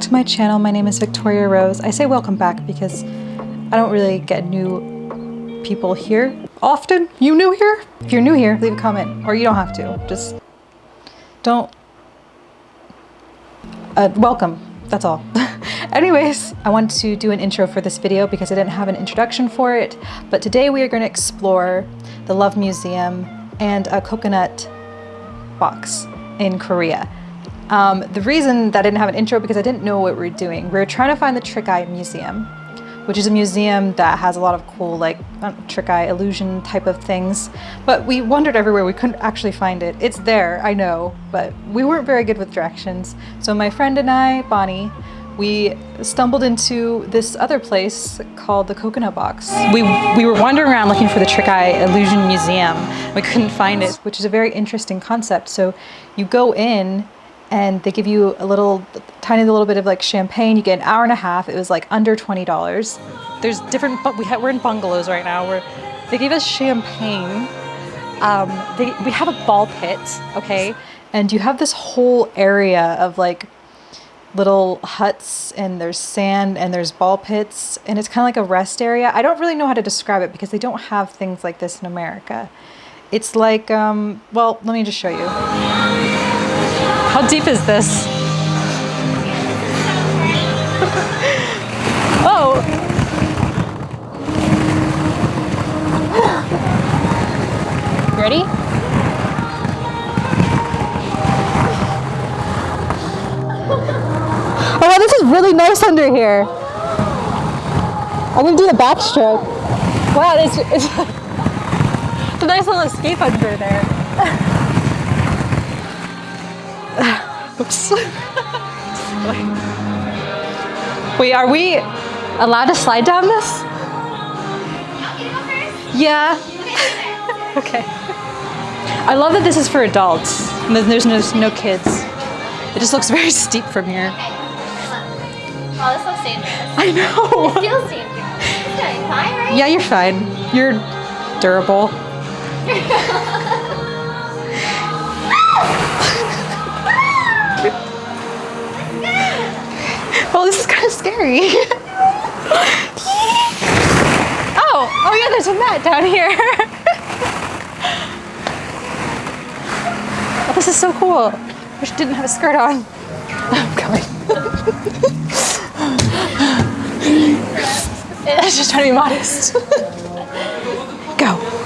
To my channel. My name is Victoria Rose. I say welcome back because I don't really get new people here often. You new here? If you're new here, leave a comment or you don't have to. Just don't. Uh, welcome. That's all. Anyways, I wanted to do an intro for this video because I didn't have an introduction for it. But today we are going to explore the Love Museum and a coconut box in Korea. Um, the reason that I didn't have an intro because I didn't know what we were doing. We were trying to find the Trick Eye Museum, which is a museum that has a lot of cool like trick eye illusion type of things. But we wandered everywhere. We couldn't actually find it. It's there, I know, but we weren't very good with directions. So my friend and I, Bonnie, we stumbled into this other place called the Coconut Box. We, we were wandering around looking for the Trick Eye Illusion Museum. We couldn't find it, which is a very interesting concept. So you go in and they give you a little tiny little bit of like champagne. You get an hour and a half. It was like under $20 there's different but we we're in bungalows right now where they gave us champagne. Um, they, we have a ball pit okay? And you have this whole area of like little huts and there's sand and there's ball pits and it's kind of like a rest area. I don't really know how to describe it because they don't have things like this in america. It's like um, well let me just show you how deep is this? oh! Ready? Oh wow, this is really nice under here. I'm gonna do the backstroke. Wow, it's, it's, a nice little escape under there. Oops. Wait, are we allowed to slide down this? Yeah. okay. I love that this is for adults. And there's no, no kids. It just looks very steep from here. Oh, this looks dangerous. I know. It feels dangerous. fine, right? Yeah, you're fine. You're durable. scary. oh, oh yeah, there's a mat down here. oh, this is so cool. Wish I didn't have a skirt on. I'm coming. I was just trying to be modest. Go.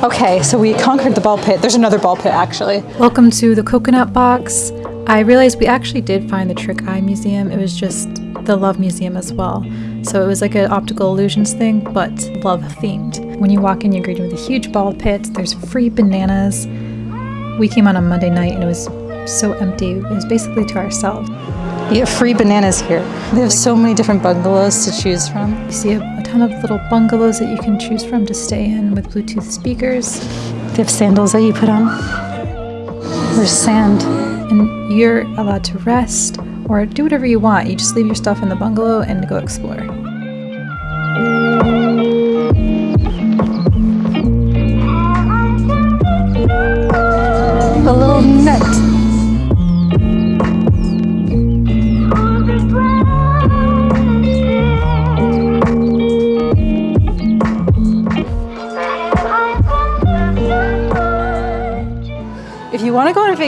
Okay, so we conquered the ball pit. There's another ball pit actually. Welcome to the coconut box. I realized we actually did find the Trick Eye Museum. It was just the Love Museum as well. So it was like an optical illusions thing, but love themed. When you walk in, you're greeted with a huge ball pit. There's free bananas. We came on a Monday night and it was so empty. It was basically to ourselves. You get free bananas here. They have so many different bungalows to choose from. You see a, a ton of little bungalows that you can choose from to stay in with Bluetooth speakers. They have sandals that you put on. There's sand and you're allowed to rest or do whatever you want. You just leave your stuff in the bungalow and go explore.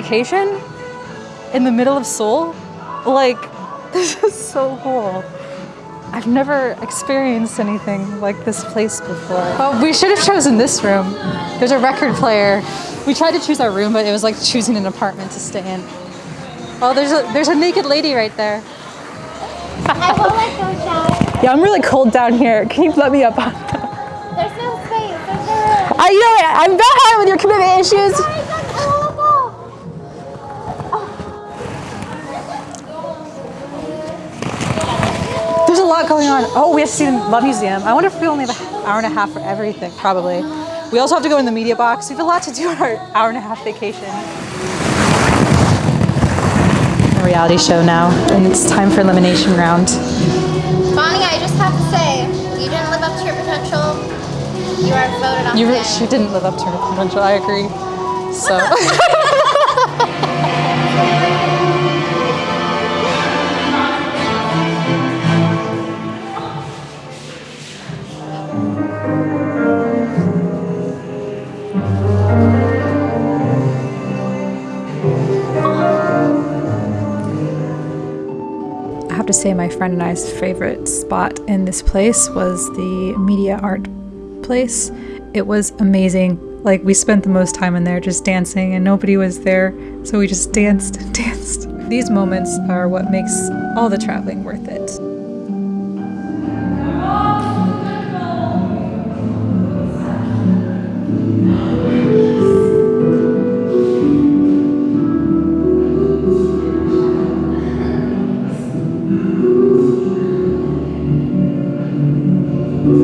Vacation in the middle of Seoul, like, this is so cool. I've never experienced anything like this place before. Oh, we should have chosen this room. There's a record player. We tried to choose our room, but it was like choosing an apartment to stay in. Oh, there's a there's a naked lady right there. I will let go down. Yeah, I'm really cold down here. Can you let me up on There's no space. There's no room. I know it. I'm behind with your commitment issues. Going on. Oh, we have to see the Love Museum. I wonder if we only have an hour and a half for everything, probably. We also have to go in the media box. We have a lot to do on our hour and a half vacation. A reality show now, and it's time for elimination round. Bonnie, I just have to say, you didn't live up to your potential. You are voted off. You the re- list. she didn't live up to her potential. I agree. So. I have to say, my friend and I's favorite spot in this place was the media art place. It was amazing. Like, we spent the most time in there just dancing, and nobody was there, so we just danced and danced. These moments are what makes all the traveling worth it. Well,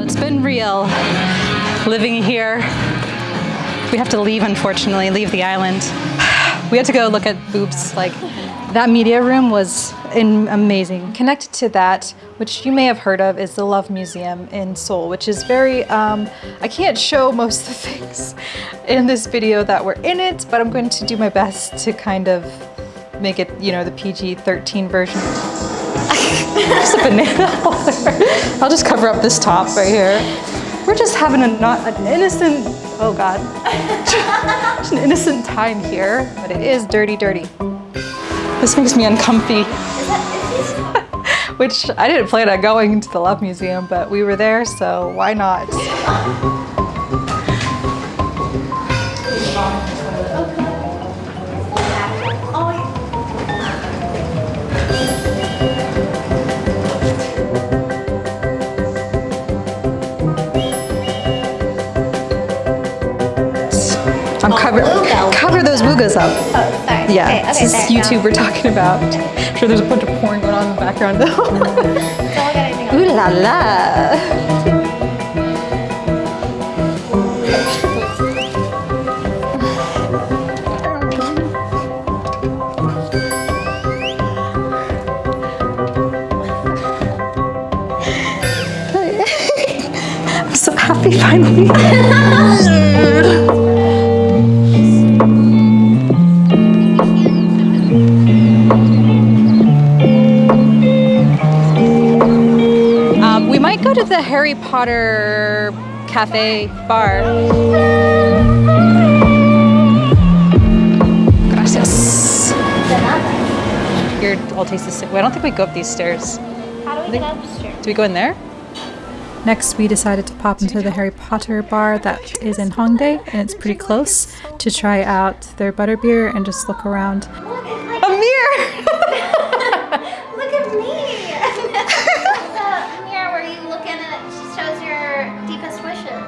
it's been real living here. We have to leave, unfortunately, leave the island. We had to go look at boobs. Like, that media room was in, amazing. Connected to that, which you may have heard of, is the Love Museum in Seoul, which is very, um, I can't show most of the things in this video that were in it, but I'm going to do my best to kind of make it, you know, the PG-13 version. just a banana holder. I'll just cover up this top right here. We're just having a not an innocent, oh God, an innocent time here, but it is dirty, dirty. This makes me uncomfy. Which I didn't plan on going to the Love Museum, but we were there, so why not? I'm cover oh, cover those boogas up. Sorry. Yeah, Okay, this okay, is YouTube we're talking about. I'm sure there's a bunch of porn going on in the background though. Don't look at anything else. Ooh la la. I'm so happy finally. Go to the Harry Potter cafe bar. Gracias. Here, I'll taste this. Well, I don't think we go up these stairs. How do we get upstairs? Do we go in there? Next, we decided to pop into the Harry Potter bar that is in Hongdae, and it's pretty close, to try out their butterbeer and just look around. A mirror!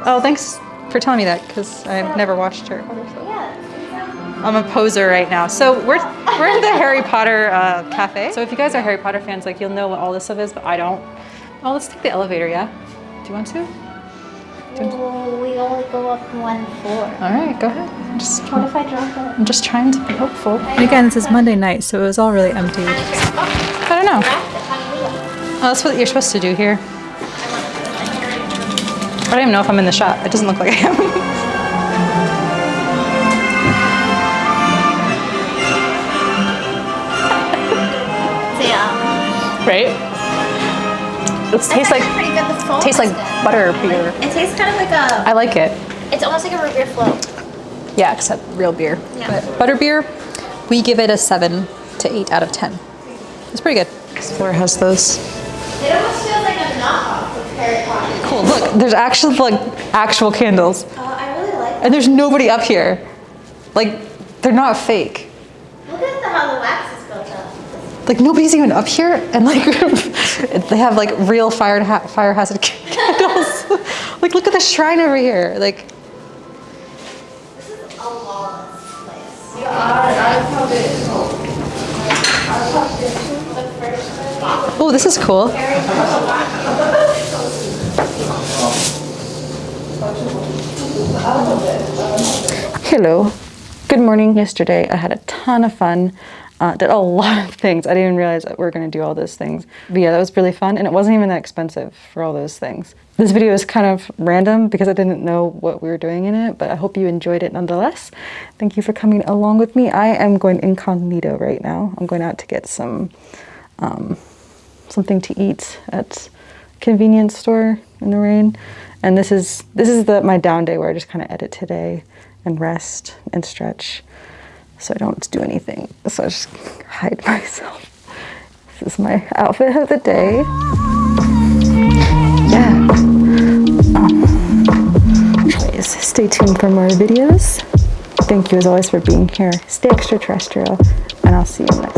Oh, thanks for telling me that, because I've never watched Harry Potter. So. I'm a poser right now. So we're we're in the Harry Potter uh, cafe. So if you guys are Harry Potter fans, like you'll know what all this stuff is, but I don't. Oh, let's take the elevator. Yeah. Do you want to? Well, we only go up one floor. All right, go ahead. I'm just What if I drop it? I'm just trying to be hopeful. And again, this is Monday night, so it was all really empty. I don't know. Oh, that's what you're supposed to do here. I don't even know if I'm in the shot. It doesn't look like I am. Yeah. right? It tastes like pretty good. The foam tastes like is good. butter beer. It tastes kind of like a. I like it. It's almost like a root beer float. Yeah, except real beer. Yeah. But butterbeer, we give it a seven to eight out of ten. It's pretty good. This floor has those. It almost feels like a knockoff of Harry Potter. Cool. Look, there's actual like actual candles, Oh, I really like. and there's nobody up here. Like, they're not fake. Look at the, how the wax is built up. Like nobody's even up here, and like they have like real fire ha- fire hazard candles. like, look at the shrine over here. Like, This is a lawless place. oh, this is cool. Hello. Good morning. Yesterday I had a ton of fun. Uh, did a lot of things. I didn't even realize that we are going to do all those things. But yeah, that was really fun, and it wasn't even that expensive for all those things. This video is kind of random because I didn't know what we were doing in it, but I hope you enjoyed it nonetheless. Thank you for coming along with me. I am going incognito right now. I'm going out to get some um, something to eat at convenience store in the rain. And this is this is the my down day where I just kind of edit today and rest and stretch so I don't do anything. So I just hide myself. This is my outfit of the day. Yeah. Um, anyways, stay tuned for more videos. Thank you as always for being here. Stay extraterrestrial, and I'll see you next.